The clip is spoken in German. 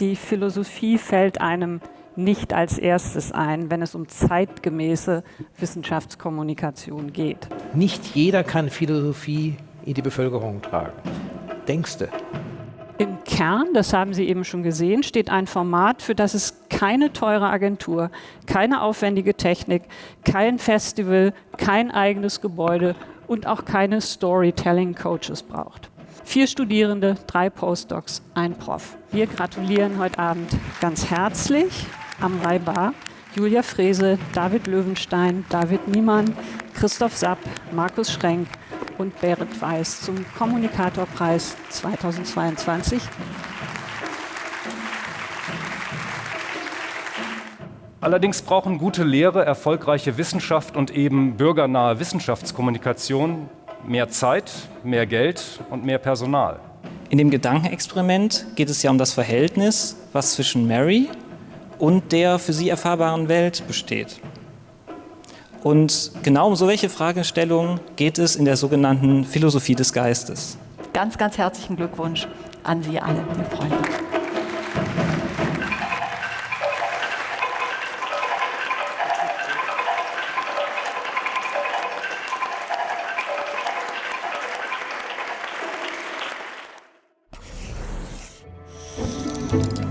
Die Philosophie fällt einem nicht als erstes ein, wenn es um zeitgemäße Wissenschaftskommunikation geht. Nicht jeder kann Philosophie in die Bevölkerung tragen. Denkst du? Im Kern, das haben Sie eben schon gesehen, steht ein Format, für das es keine teure Agentur, keine aufwendige Technik, kein Festival, kein eigenes Gebäude und auch keine Storytelling-Coaches braucht. Vier Studierende, drei Postdocs, ein Prof. Wir gratulieren heute Abend ganz herzlich am Bar Julia Frese, David Löwenstein, David Niemann, Christoph Sapp, Markus Schrenk und Berit Weiß zum Kommunikatorpreis 2022. Allerdings brauchen gute Lehre, erfolgreiche Wissenschaft und eben bürgernahe Wissenschaftskommunikation mehr Zeit, mehr Geld und mehr Personal. In dem Gedankenexperiment geht es ja um das Verhältnis, was zwischen Mary und der für sie erfahrbaren Welt besteht. Und genau um so welche Fragestellungen geht es in der sogenannten Philosophie des Geistes. Ganz, ganz herzlichen Glückwunsch an Sie alle. Wir freuen uns. Thank